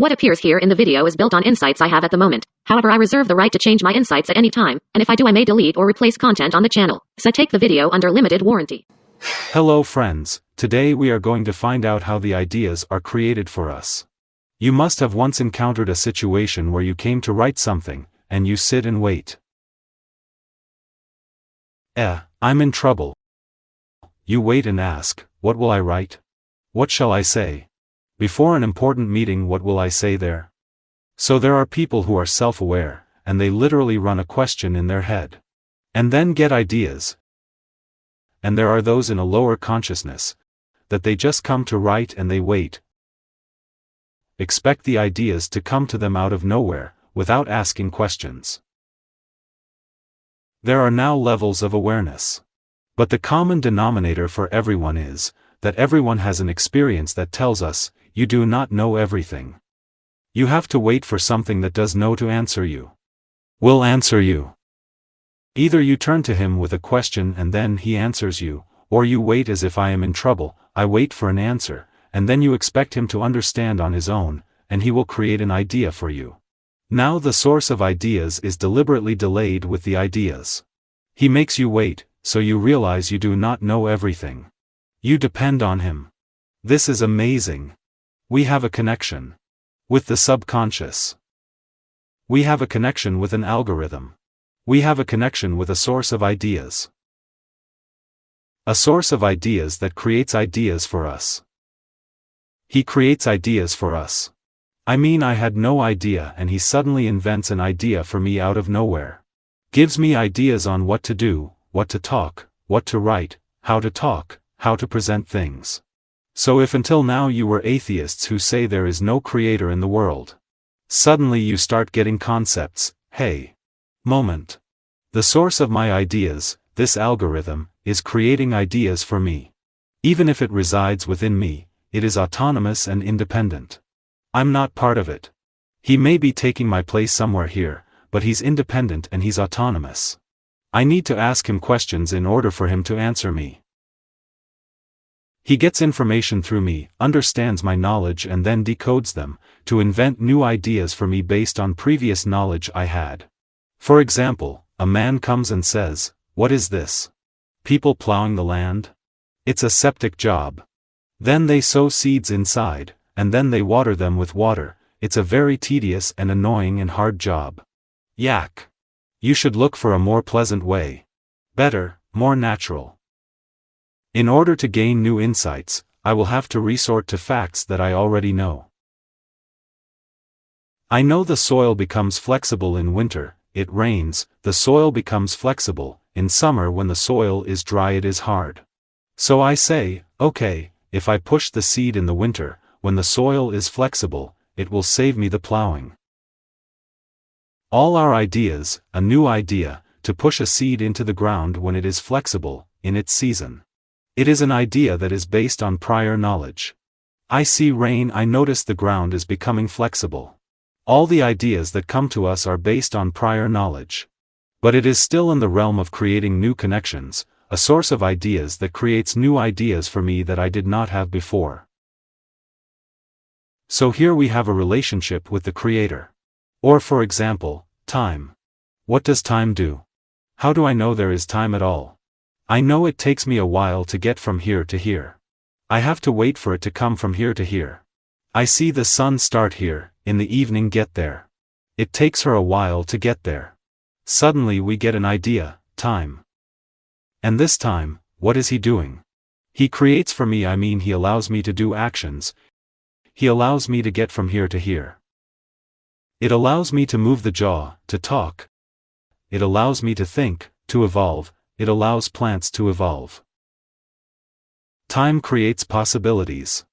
What appears here in the video is built on insights I have at the moment. However, I reserve the right to change my insights at any time, and if I do I may delete or replace content on the channel. So take the video under limited warranty. Hello friends, today we are going to find out how the ideas are created for us. You must have once encountered a situation where you came to write something, and you sit and wait. Eh, I'm in trouble. You wait and ask, what will I write? What shall I say? Before an important meeting what will I say there? So there are people who are self-aware, and they literally run a question in their head. And then get ideas. And there are those in a lower consciousness, that they just come to write and they wait. Expect the ideas to come to them out of nowhere, without asking questions. There are now levels of awareness. But the common denominator for everyone is, that everyone has an experience that tells us, you do not know everything. You have to wait for something that does know to answer you. Will answer you. Either you turn to him with a question and then he answers you, or you wait as if I am in trouble, I wait for an answer, and then you expect him to understand on his own, and he will create an idea for you. Now the source of ideas is deliberately delayed with the ideas. He makes you wait, so you realize you do not know everything. You depend on him. This is amazing. We have a connection. With the subconscious. We have a connection with an algorithm. We have a connection with a source of ideas. A source of ideas that creates ideas for us. He creates ideas for us. I mean I had no idea and he suddenly invents an idea for me out of nowhere. Gives me ideas on what to do, what to talk, what to write, how to talk, how to present things. So if until now you were atheists who say there is no creator in the world, suddenly you start getting concepts, hey. Moment. The source of my ideas, this algorithm, is creating ideas for me. Even if it resides within me, it is autonomous and independent. I'm not part of it. He may be taking my place somewhere here, but he's independent and he's autonomous. I need to ask him questions in order for him to answer me. He gets information through me, understands my knowledge and then decodes them, to invent new ideas for me based on previous knowledge I had. For example, a man comes and says, What is this? People plowing the land? It's a septic job. Then they sow seeds inside, and then they water them with water, it's a very tedious and annoying and hard job. Yak. You should look for a more pleasant way. Better, more natural. In order to gain new insights, I will have to resort to facts that I already know. I know the soil becomes flexible in winter, it rains, the soil becomes flexible, in summer when the soil is dry it is hard. So I say, okay, if I push the seed in the winter, when the soil is flexible, it will save me the plowing. All our ideas, a new idea, to push a seed into the ground when it is flexible, in its season. It is an idea that is based on prior knowledge. I see rain I notice the ground is becoming flexible. All the ideas that come to us are based on prior knowledge. But it is still in the realm of creating new connections, a source of ideas that creates new ideas for me that I did not have before. So here we have a relationship with the Creator. Or for example, time. What does time do? How do I know there is time at all? I know it takes me a while to get from here to here. I have to wait for it to come from here to here. I see the sun start here, in the evening get there. It takes her a while to get there. Suddenly we get an idea, time. And this time, what is he doing? He creates for me I mean he allows me to do actions. He allows me to get from here to here. It allows me to move the jaw, to talk. It allows me to think, to evolve, it allows plants to evolve. Time creates possibilities.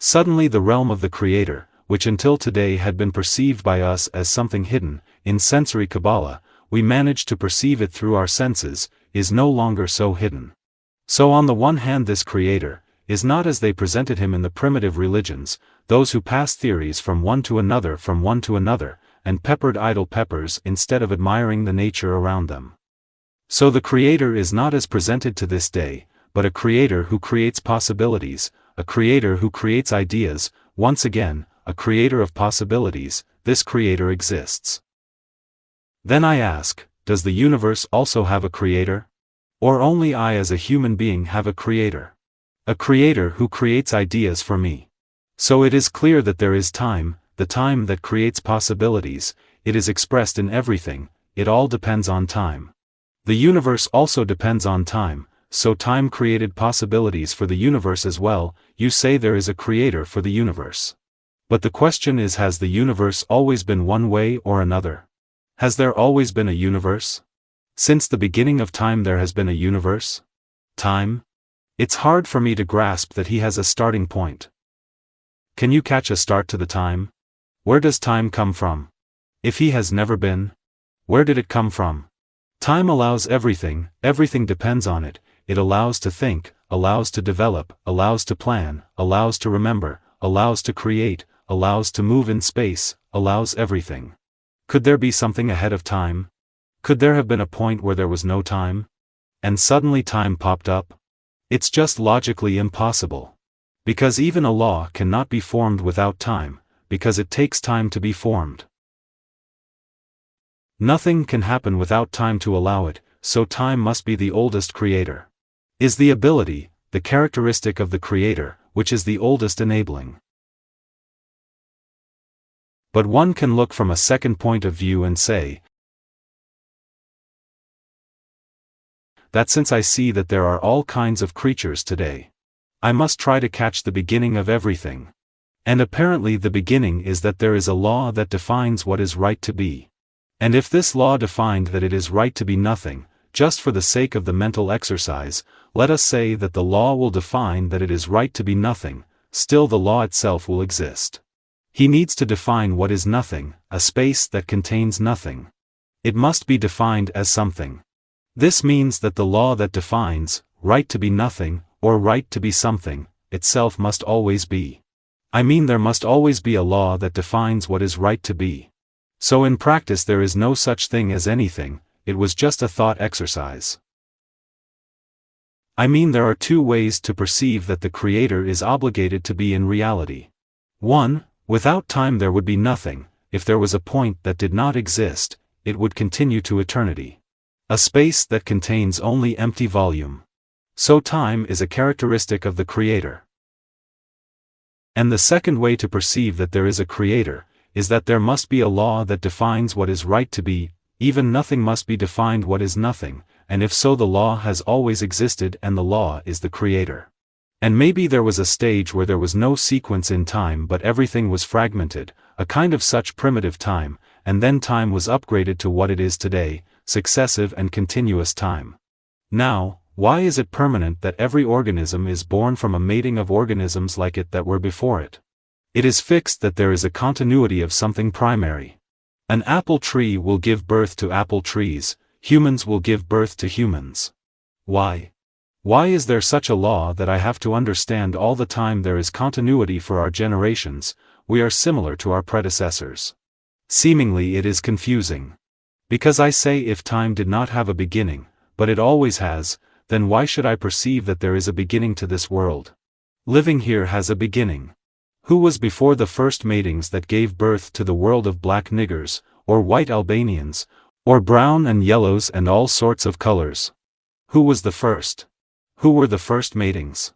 Suddenly the realm of the Creator, which until today had been perceived by us as something hidden, in sensory Kabbalah, we manage to perceive it through our senses, is no longer so hidden. So on the one hand this Creator, is not as they presented him in the primitive religions, those who passed theories from one to another from one to another, and peppered idle peppers instead of admiring the nature around them. So the Creator is not as presented to this day, but a Creator who creates possibilities, a Creator who creates ideas, once again, a creator of possibilities, this creator exists. Then I ask, does the universe also have a creator? Or only I as a human being have a creator? A creator who creates ideas for me. So it is clear that there is time, the time that creates possibilities, it is expressed in everything, it all depends on time. The universe also depends on time, so time created possibilities for the universe as well, you say there is a creator for the universe. But the question is has the universe always been one way or another? Has there always been a universe? Since the beginning of time there has been a universe? Time? It's hard for me to grasp that he has a starting point. Can you catch a start to the time? Where does time come from? If he has never been? Where did it come from? Time allows everything, everything depends on it, it allows to think, allows to develop, allows to plan, allows to remember, allows to create, allows to move in space, allows everything. Could there be something ahead of time? Could there have been a point where there was no time? And suddenly time popped up? It's just logically impossible. Because even a law cannot be formed without time, because it takes time to be formed. Nothing can happen without time to allow it, so time must be the oldest creator is the ability, the characteristic of the Creator, which is the oldest enabling. But one can look from a second point of view and say, that since I see that there are all kinds of creatures today, I must try to catch the beginning of everything. And apparently the beginning is that there is a law that defines what is right to be. And if this law defined that it is right to be nothing, just for the sake of the mental exercise, let us say that the law will define that it is right to be nothing, still the law itself will exist. He needs to define what is nothing, a space that contains nothing. It must be defined as something. This means that the law that defines, right to be nothing, or right to be something, itself must always be. I mean there must always be a law that defines what is right to be. So in practice there is no such thing as anything, it was just a thought exercise. I mean there are two ways to perceive that the Creator is obligated to be in reality. 1. Without time there would be nothing, if there was a point that did not exist, it would continue to eternity. A space that contains only empty volume. So time is a characteristic of the Creator. And the second way to perceive that there is a Creator, is that there must be a law that defines what is right to be, even nothing must be defined what is nothing, and if so the law has always existed and the law is the creator. And maybe there was a stage where there was no sequence in time but everything was fragmented, a kind of such primitive time, and then time was upgraded to what it is today, successive and continuous time. Now, why is it permanent that every organism is born from a mating of organisms like it that were before it? It is fixed that there is a continuity of something primary. An apple tree will give birth to apple trees, humans will give birth to humans. Why? Why is there such a law that I have to understand all the time there is continuity for our generations, we are similar to our predecessors? Seemingly it is confusing. Because I say if time did not have a beginning, but it always has, then why should I perceive that there is a beginning to this world? Living here has a beginning. Who was before the first matings that gave birth to the world of black niggers, or white Albanians, or brown and yellows and all sorts of colors? Who was the first? Who were the first matings?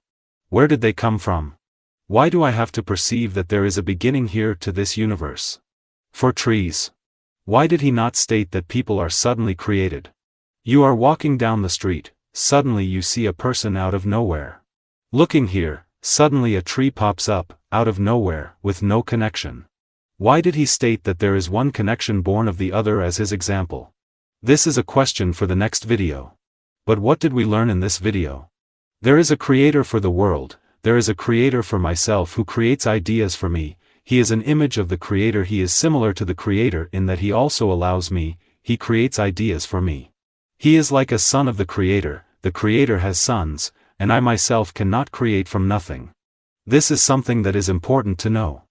Where did they come from? Why do I have to perceive that there is a beginning here to this universe? For trees. Why did he not state that people are suddenly created? You are walking down the street, suddenly you see a person out of nowhere. Looking here, suddenly a tree pops up, out of nowhere, with no connection. Why did he state that there is one connection born of the other as his example? This is a question for the next video. But what did we learn in this video? There is a creator for the world, there is a creator for myself who creates ideas for me, he is an image of the creator he is similar to the creator in that he also allows me, he creates ideas for me. He is like a son of the creator, the creator has sons, and I myself cannot create from nothing. This is something that is important to know.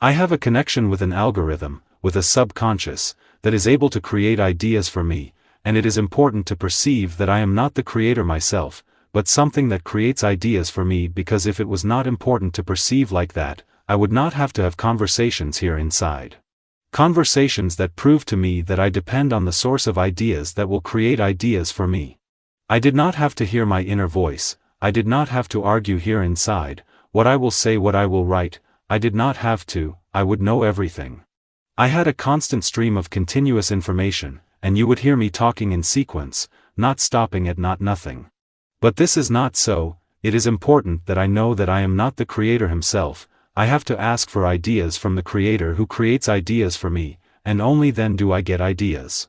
I have a connection with an algorithm, with a subconscious, that is able to create ideas for me, and it is important to perceive that I am not the creator myself, but something that creates ideas for me because if it was not important to perceive like that, I would not have to have conversations here inside. Conversations that prove to me that I depend on the source of ideas that will create ideas for me. I did not have to hear my inner voice, I did not have to argue here inside, what I will say what I will write, I did not have to, I would know everything. I had a constant stream of continuous information, and you would hear me talking in sequence, not stopping at not nothing. But this is not so, it is important that I know that I am not the creator himself, I have to ask for ideas from the creator who creates ideas for me, and only then do I get ideas.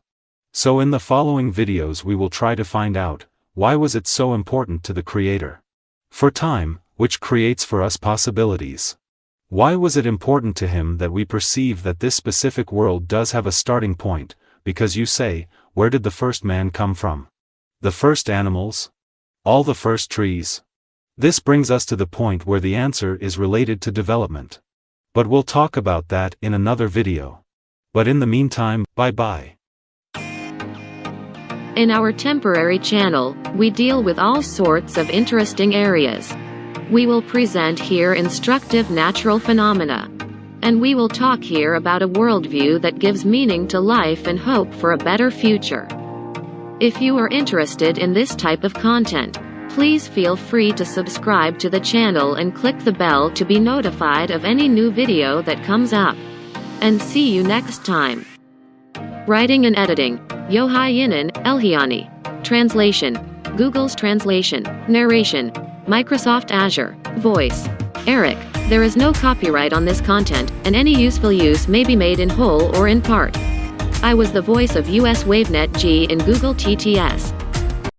So in the following videos we will try to find out, why was it so important to the creator? For time, which creates for us possibilities. Why was it important to him that we perceive that this specific world does have a starting point, because you say, where did the first man come from? The first animals? All the first trees? This brings us to the point where the answer is related to development. But we'll talk about that in another video. But in the meantime, bye bye. In our temporary channel, we deal with all sorts of interesting areas. We will present here instructive natural phenomena. And we will talk here about a worldview that gives meaning to life and hope for a better future. If you are interested in this type of content, Please feel free to subscribe to the channel and click the bell to be notified of any new video that comes up. And see you next time. Writing and editing, Yohai Yinan, Elhiani. Translation, Google's Translation. Narration, Microsoft Azure. Voice, Eric. There is no copyright on this content, and any useful use may be made in whole or in part. I was the voice of US WaveNet G in Google TTS.